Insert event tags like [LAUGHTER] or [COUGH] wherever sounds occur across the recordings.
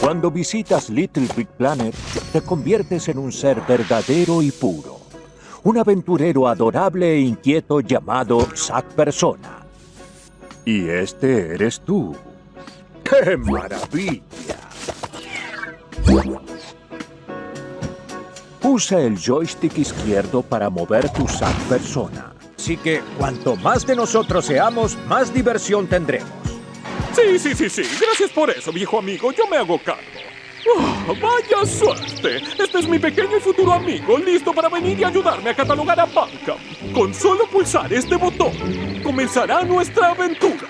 Cuando visitas Little Big Planet, te conviertes en un ser verdadero y puro. Un aventurero adorable e inquieto llamado Zack Persona. Y este eres tú. ¡Qué maravilla! Usa el joystick izquierdo para mover tu Zack Persona. Así que cuanto más de nosotros seamos, más diversión tendremos. Sí, sí, sí, sí. Gracias por eso, viejo amigo. Yo me hago cargo. Oh, ¡Vaya suerte! Este es mi pequeño y futuro amigo, listo para venir y ayudarme a catalogar a Banca. Con solo pulsar este botón, comenzará nuestra aventura.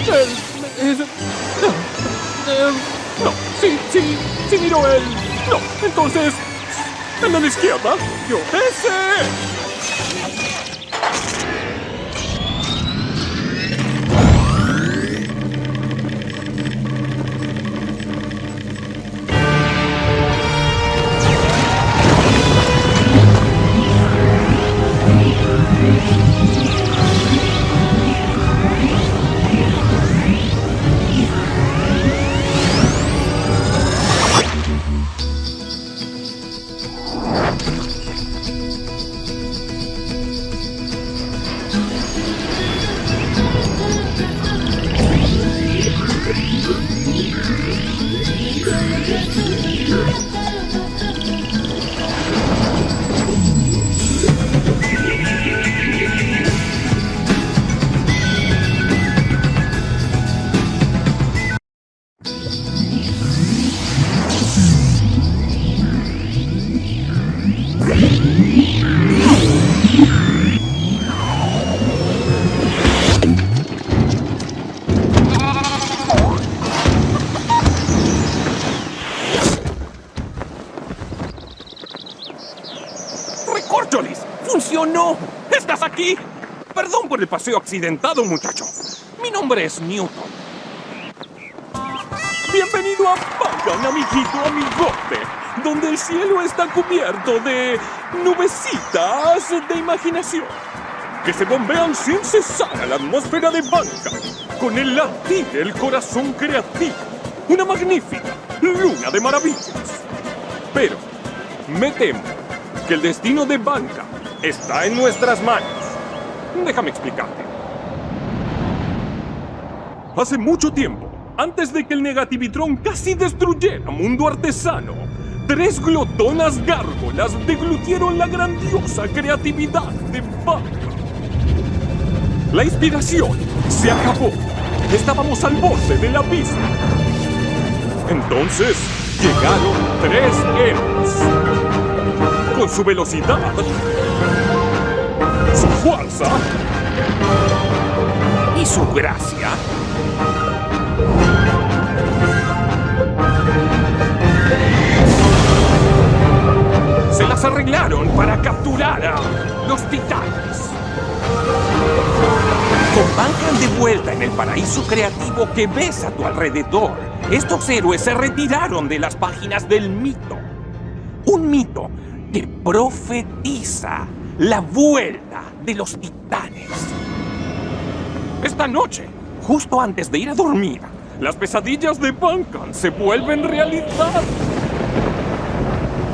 El... es- eh, no, sí, sí, sí miro el... No, entonces... El de la izquierda. Yo, ese. Por el paseo accidentado, muchacho. Mi nombre es Newton. Bienvenido a Pagan, amiguito, amigote, donde el cielo está cubierto de nubecitas de imaginación que se bombean sin cesar a la atmósfera de banca, con el latir del corazón creativo. Una magnífica luna de maravillas. Pero me temo que el destino de Banca está en nuestras manos. Déjame explicarte. Hace mucho tiempo, antes de que el negativitrón casi destruyera Mundo Artesano, tres glotonas gárgolas deglutieron la grandiosa creatividad de Banca. La inspiración se acabó. Estábamos al borde del abismo. Entonces llegaron tres héroes. Con su velocidad, fuerza y su gracia. Se las arreglaron para capturar a los titanes. Con Bancan de vuelta en el paraíso creativo que ves a tu alrededor, estos héroes se retiraron de las páginas del mito. Un mito que profetiza la vuelta de los titanes. Esta noche, justo antes de ir a dormir, las pesadillas de Bancan se vuelven realidad.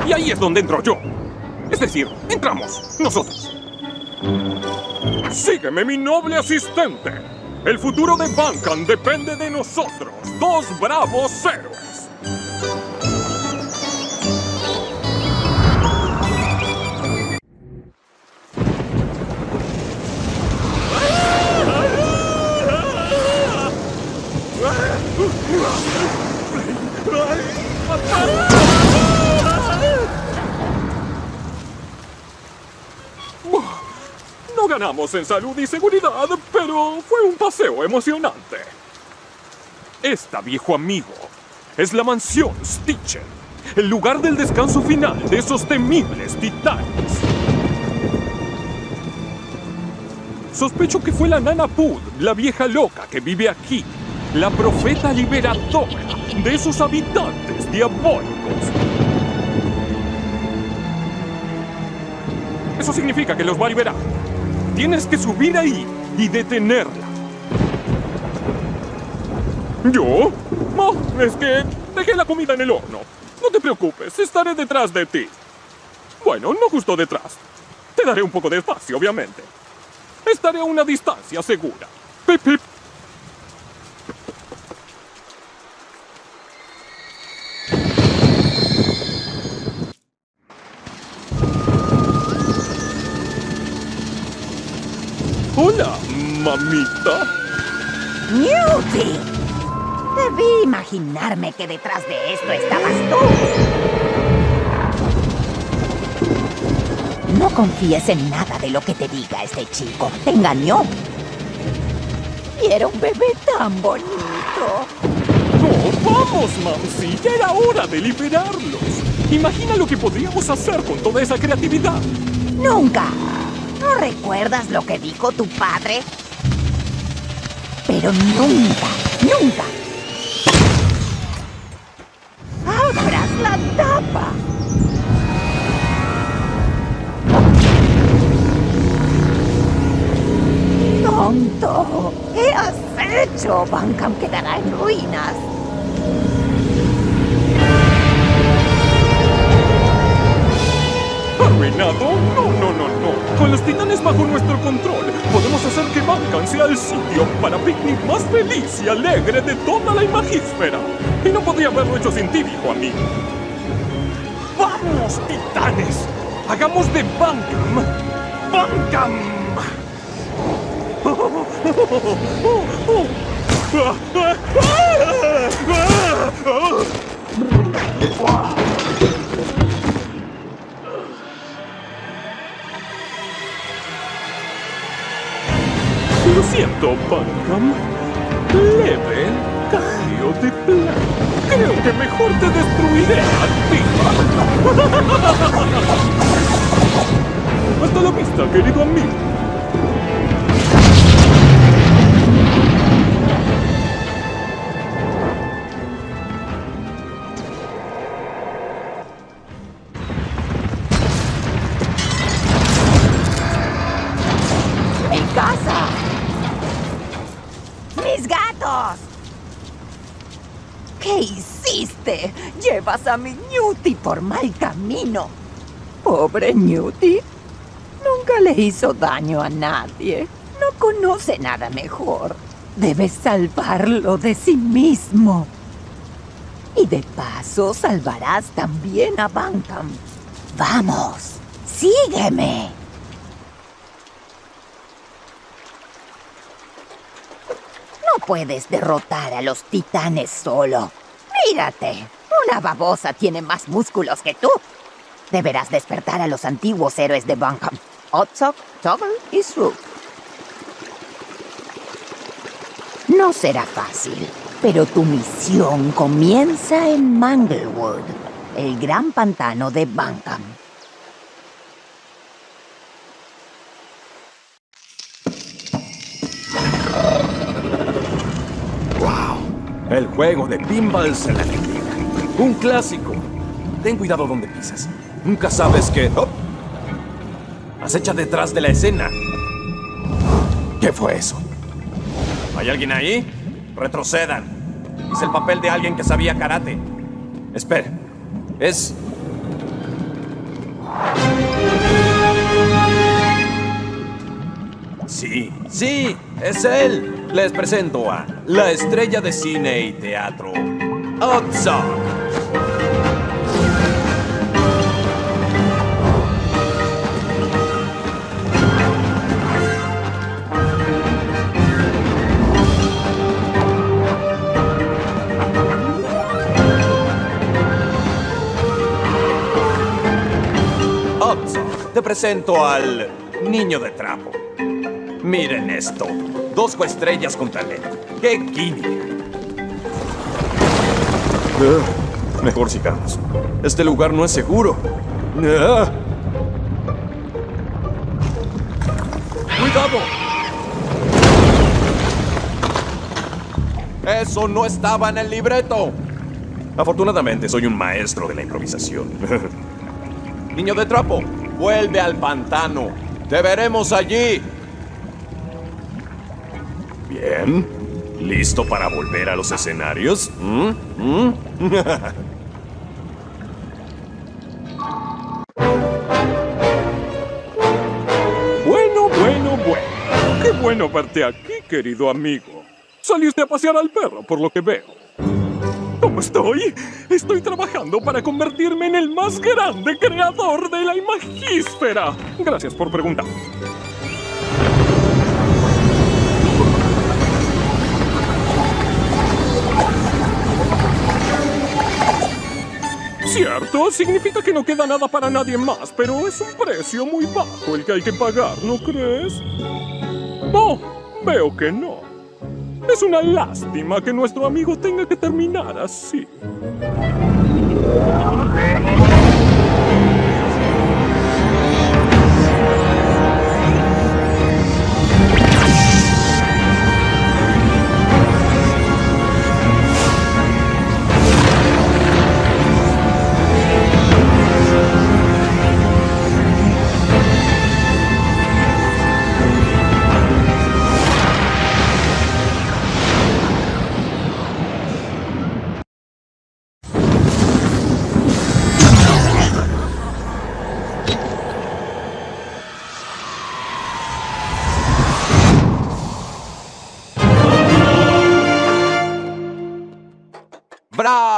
Y ahí es donde entro yo. Es decir, entramos nosotros. Sígueme, mi noble asistente. El futuro de Bancan depende de nosotros, dos bravos héroes. No ganamos en salud y seguridad, pero fue un paseo emocionante. Esta, viejo amigo, es la mansión Stitcher, el lugar del descanso final de esos temibles titanes. Sospecho que fue la Nana Pud, la vieja loca que vive aquí, la profeta liberadora de esos habitantes diabólicos. Eso significa que los va a liberar. Tienes que subir ahí y detenerla. ¿Yo? No, es que dejé la comida en el horno. No te preocupes, estaré detrás de ti. Bueno, no justo detrás. Te daré un poco de espacio, obviamente. Estaré a una distancia segura. Pip, pip. Mamita. ¡Newty! Debí imaginarme que detrás de esto estabas tú. No confíes en nada de lo que te diga este chico. Te engañó. Y era un bebé tan bonito. ¡Oh, vamos, Mamsi! Ya era hora de liberarlos. Imagina lo que podríamos hacer con toda esa creatividad. Nunca. ¿No recuerdas lo que dijo tu padre? Pero nunca, nunca. Abras la tapa. ¡Tonto! ¿Qué has hecho? Bancam quedará en ruinas. ¿Arruinado? No, no, no. Con los titanes bajo nuestro control, podemos hacer que Bankan sea el sitio para picnic más feliz y alegre de toda la imagísfera. Y no podría haberlo hecho sin ti, viejo amigo. ¡Vamos, titanes! ¡Hagamos de Bankam! ¡Bankam! [LAUGHS] Bankam. Leve cambio de plan. Creo que mejor te destruiré a ti. [LAUGHS] Hasta la vista, querido amigo. A mi Newty por mal camino. Pobre Newty. Nunca le hizo daño a nadie. No conoce nada mejor. Debes salvarlo de sí mismo. Y de paso salvarás también a Bancam. Vamos, sígueme. No puedes derrotar a los titanes solo. Mírate, una babosa tiene más músculos que tú. Deberás despertar a los antiguos héroes de Bankham. Otsok, Toggle y Swoop. No será fácil, pero tu misión comienza en Manglewood, el gran pantano de Bankham. El juego de pinballs en la. Un clásico. Ten cuidado donde pisas. Nunca sabes que... ¡Oh! Acecha detrás de la escena. ¿Qué fue eso? ¿Hay alguien ahí? Retrocedan. Hice el papel de alguien que sabía karate. Espera. Es... Sí, sí, es él. Les presento a la estrella de cine y teatro, Otsok. Te presento al niño de trapo. Miren esto. Dos coestrellas con talento. ¡Qué química! Ah, mejor sigamos. Este lugar no es seguro. Ah. ¡Cuidado! Eso no estaba en el libreto. Afortunadamente soy un maestro de la improvisación. [LAUGHS] Niño de trapo, Vuelve al pantano. Te veremos allí. Bien. ¿Listo para volver a los escenarios? ¿Mm? ¿Mm? [LAUGHS] bueno, bueno, bueno. Qué bueno verte aquí, querido amigo. Saliste a pasear al perro, por lo que veo. ¿Cómo estoy? Estoy trabajando para convertirme en el más grande creador de la imagísfera. Gracias por preguntar. Cierto, significa que no queda nada para nadie más, pero es un precio muy bajo el que hay que pagar, ¿no crees? No, veo que no. Es una lástima que nuestro amigo tenga que terminar así.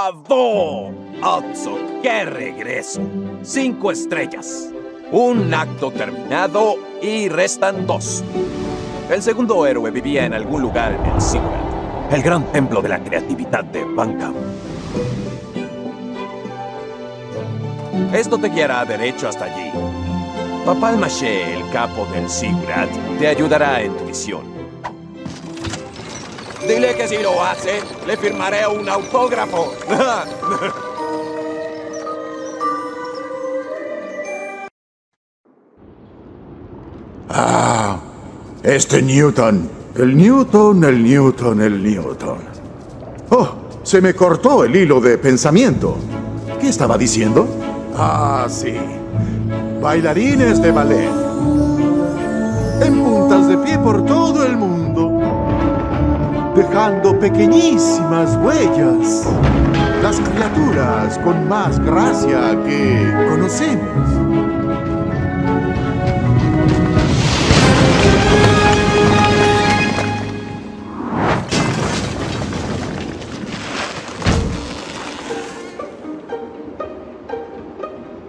¡Bravo! Otso, qué regreso. Cinco estrellas. Un acto terminado y restan dos. El segundo héroe vivía en algún lugar en Sigurd, el gran templo de la creatividad de Banca. Esto te guiará derecho hasta allí. Papá el Maché, el capo del Sigurd, te ayudará en tu misión. Dile que si lo hace, le firmaré un autógrafo. [LAUGHS] Ah, este Newton. El Newton, el Newton, el Newton. Oh, se me cortó el hilo de pensamiento. ¿Qué estaba diciendo? Ah, sí. Bailarines de ballet. En puntas de pie por todo el mundo. Dejando pequeñísimas huellas. Las criaturas con más gracia que conocemos.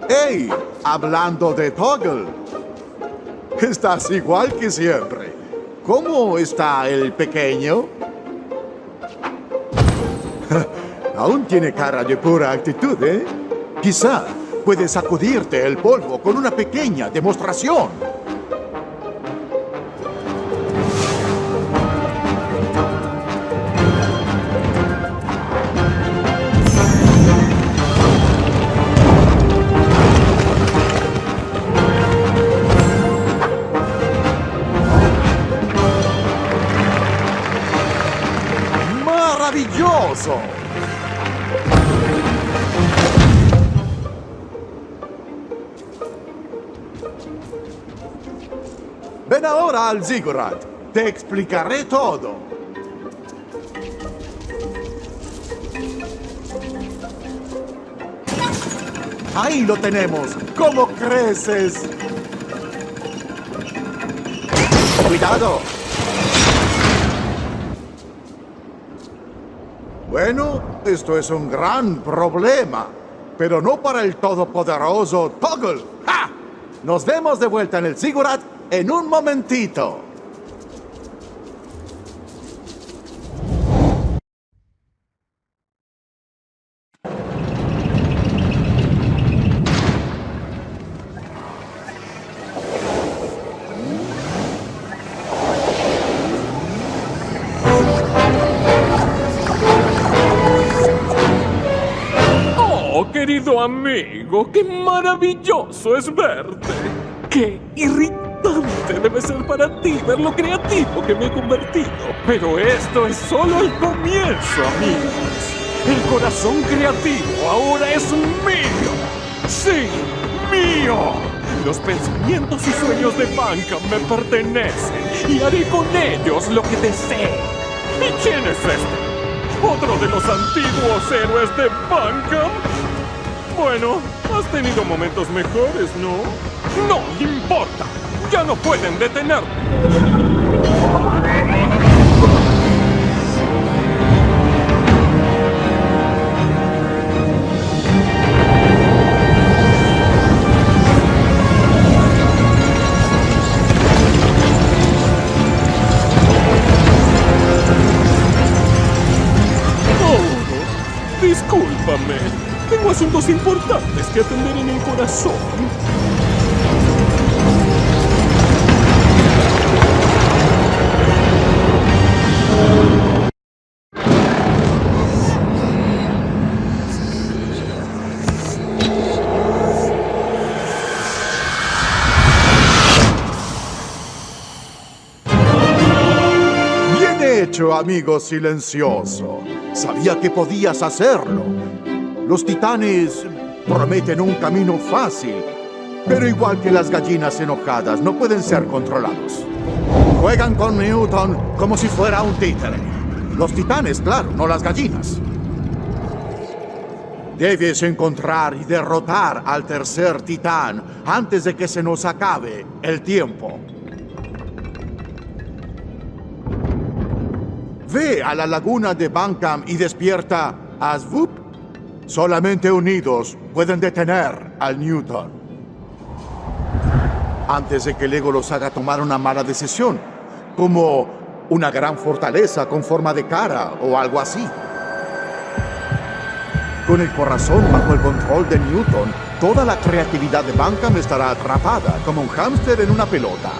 ¡Hey! Hablando de Toggle. Estás igual que siempre. ¿Cómo está el pequeño? Aún tiene cara de pura actitud, ¿eh? Quizá puedes sacudirte el polvo con una pequeña demostración. Al Ziggurat. Te explicaré todo. Ahí lo tenemos. ¿Cómo creces? ¡Cuidado! Bueno, esto es un gran problema, pero no para el todopoderoso Toggle. ¡Ja! Nos vemos de vuelta en el Ziggurat en un momentito. Oh, querido amigo, qué maravilloso es verte. Qué irritante debe ser para ti ver lo creativo que me he convertido. Pero esto es solo el comienzo, amigos. El corazón creativo ahora es mío. Sí, mío. Los pensamientos y sueños de Bankham me pertenecen y haré con ellos lo que desee. ¿Y quién es este? ¿Otro de los antiguos héroes de Bankham? Bueno, has tenido momentos mejores, ¿no? No importa. Ya no pueden detenerme. Discúlpame. Tengo asuntos importantes que atender en el corazón. Amigo silencioso. Sabía que podías hacerlo. Los titanes prometen un camino fácil, pero igual que las gallinas enojadas, no pueden ser controlados. Juegan con Newton como si fuera un títere. Los titanes, claro, no las gallinas. Debes encontrar y derrotar al tercer titán antes de que se nos acabe el tiempo. Ve a la laguna de Bankham y despierta a Swoop. Solamente unidos pueden detener al Newton. Antes de que Lego los haga tomar una mala decisión, como una gran fortaleza con forma de cara o algo así. Con el corazón bajo el control de Newton, toda la creatividad de Bankham estará atrapada como un hámster en una pelota.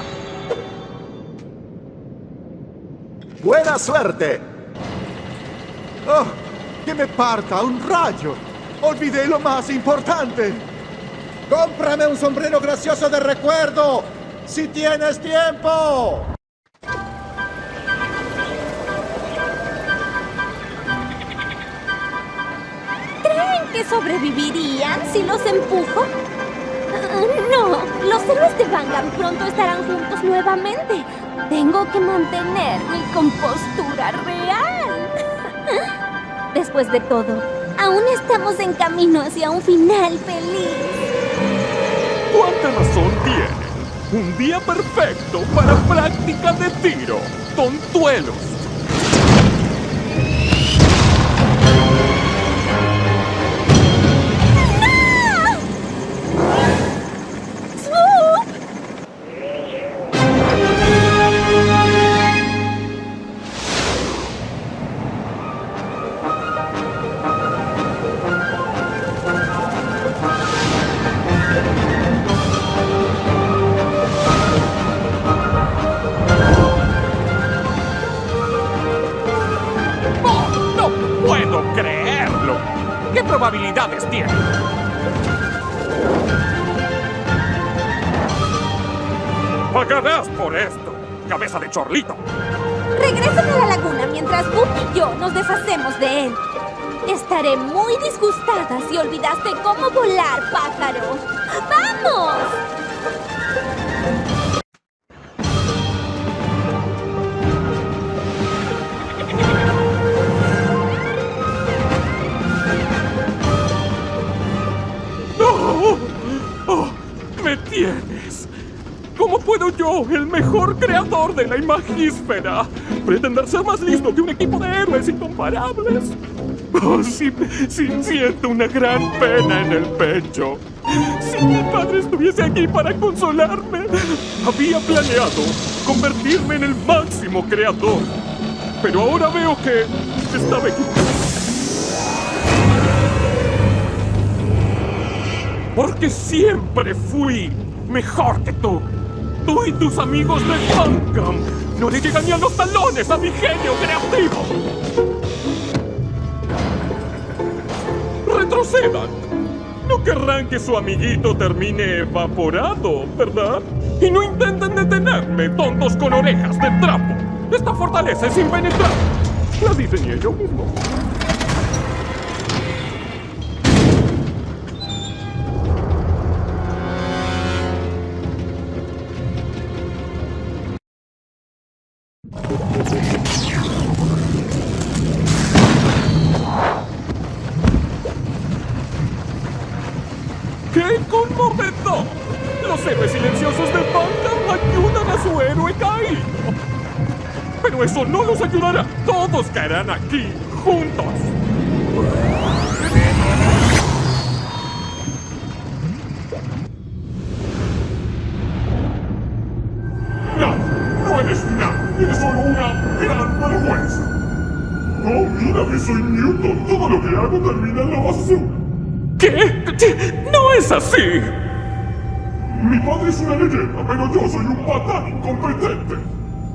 ¡Buena suerte! ¡Oh! ¡Que me parta un rayo! ¡Olvidé lo más importante! ¡Cómprame un sombrero gracioso de recuerdo! ¡Si tienes tiempo! ¿Creen que sobrevivirían si los empujo? No, los héroes de Bangham pronto estarán juntos nuevamente. Tengo que mantener mi compostura real. [LAUGHS] Después de todo, aún estamos en camino hacia un final feliz. ¿Cuánta razón tienen? Un día perfecto para práctica de tiro. Tontuelos. Tiene? Pagarás por esto, cabeza de chorlito. Regresen a la laguna mientras Boop y yo nos deshacemos de él. Estaré muy disgustada si olvidaste cómo volar, pájaro. ¡Vamos! ¡Oh! ¡Oh! ¡Me tienes! ¿Cómo puedo yo, el mejor creador de la imagísfera, pretender ser más listo que un equipo de héroes incomparables? Oh, sí, sí, siento una gran pena en el pecho. Si mi padre estuviese aquí para consolarme, había planeado convertirme en el máximo creador. Pero ahora veo que estaba equivocado. Porque siempre fui mejor que tú. Tú y tus amigos de Bankham no le llegan ni a los talones a mi genio creativo. Retrocedan. No querrán que su amiguito termine evaporado, ¿verdad? Y no intenten detenerme, tontos con orejas de trapo. Esta fortaleza es impenetrable. La diseñé yo mismo. Aquí, juntos. Nada, no eres nada, eres solo una gran vergüenza. No, mira que soy Newton, todo lo que hago termina en la basura. ¿Qué? ¡No es así! Mi padre es una leyenda, pero yo soy un patán incompetente.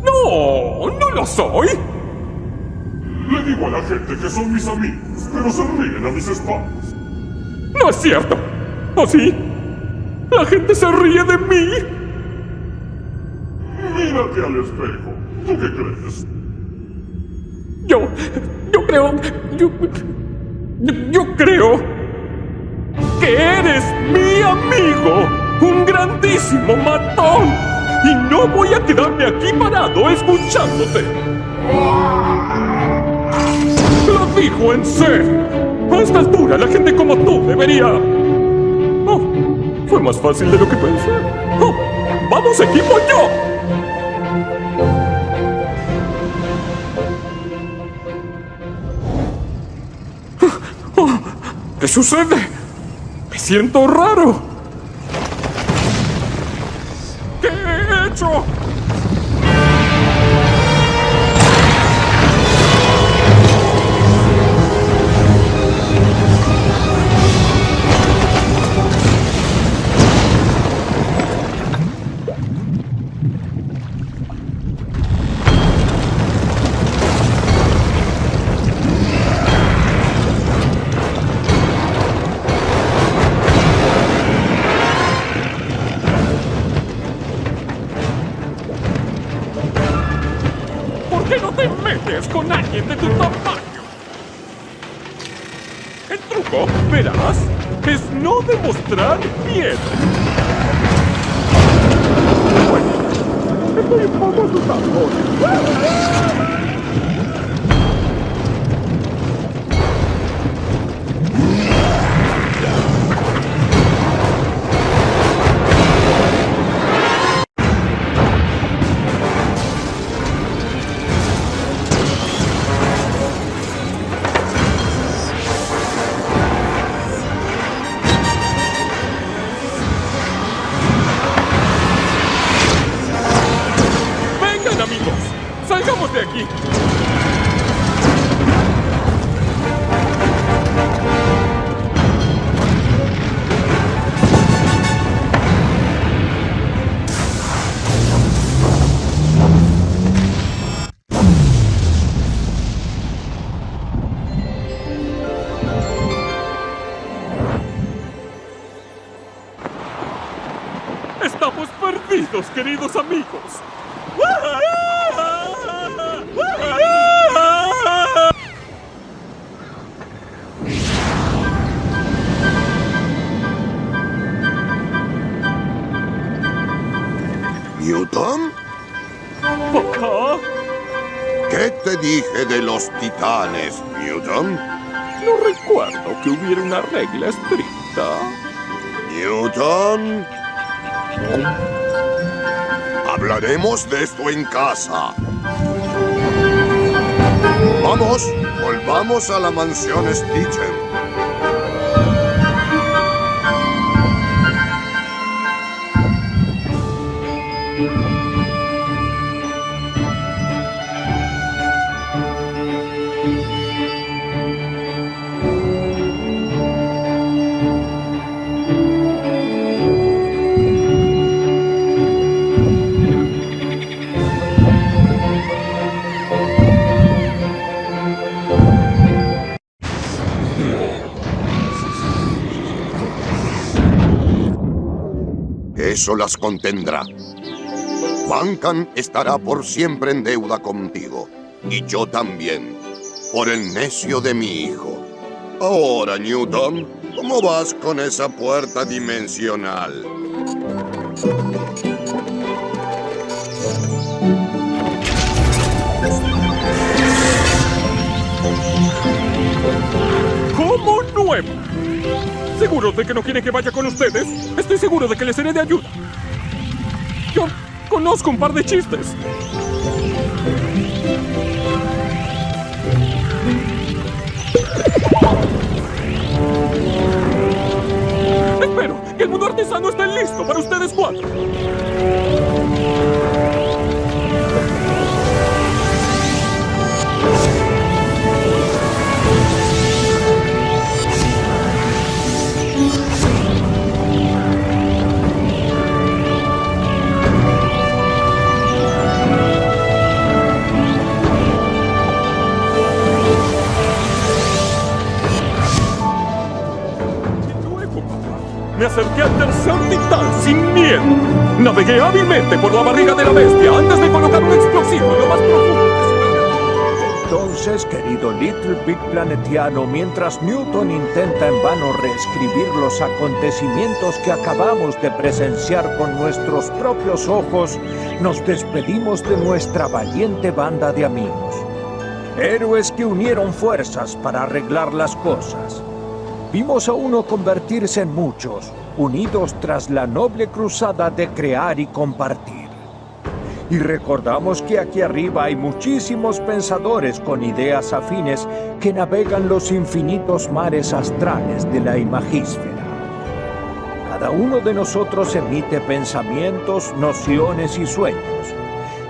¡No! ¡No lo soy! Le digo a la gente que son mis amigos, pero se ríen a mis espaldas. ¡No es cierto! ¿O sí? ¿La gente se ríe de mí? Mírate al espejo. ¿Tú qué crees? Yo... Yo creo... Yo... Yo creo... Que eres mi amigo. Un grandísimo matón. Y no voy a quedarme aquí parado escuchándote. Lo dijo en serio. A esta altura la gente como tú debería... Oh, fue más fácil de lo que pensé. Oh, ¡Vamos equipo yo! Oh, ¿Qué sucede? Me siento raro. ¿Qué he hecho? El truco, verás, es no demostrar miedo. Bueno, estoy un poco asustado. Queridos amigos. ¿Newton? Papá, ¿Qué te dije de los titanes, Newton? no recuerdo que hubiera una regla estricta. Newton. Hablaremos de esto en casa. Vamos, volvamos a la mansión Stitchen. eso las contendrá. Bancan estará por siempre en deuda contigo, y yo también, por el necio de mi hijo. Ahora, Newton, ¿cómo vas con esa puerta dimensional? ¿Cómo nuevo? ¿Seguro de que no quieren que vaya con ustedes? Estoy seguro de que les seré de ayuda. Yo conozco un par de chistes. Espero que el mundo artesano esté listo para ustedes cuatro. Me acerqué al tercer titán sin miedo. Navegué hábilmente por la barriga de la bestia antes de colocar un explosivo en lo más profundo Entonces, querido Little Big Planetiano, mientras Newton intenta en vano reescribir los acontecimientos que acabamos de presenciar con nuestros propios ojos, nos despedimos de nuestra valiente banda de amigos. Héroes que unieron fuerzas para arreglar las cosas. Vimos a uno convertirse en muchos, unidos tras la noble cruzada de crear y compartir. Y recordamos que aquí arriba hay muchísimos pensadores con ideas afines que navegan los infinitos mares astrales de la imagísfera. Cada uno de nosotros emite pensamientos, nociones y sueños.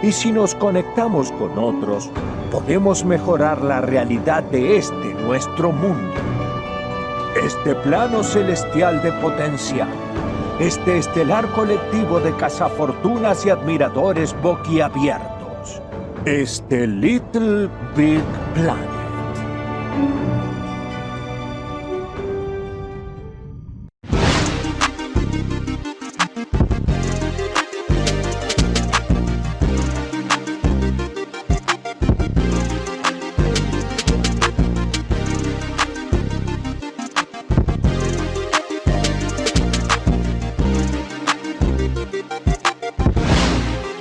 Y si nos conectamos con otros, podemos mejorar la realidad de este nuestro mundo este plano celestial de potencial, este estelar colectivo de cazafortunas y admiradores boquiabiertos, este Little Big Planet.